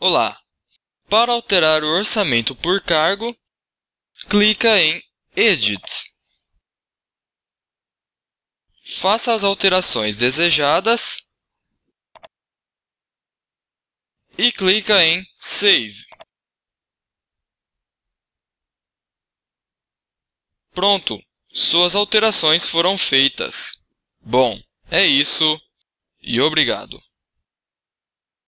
Olá! Para alterar o orçamento por cargo, clica em Edit. Faça as alterações desejadas e clica em Save. Pronto! Suas alterações foram feitas. Bom, é isso e obrigado.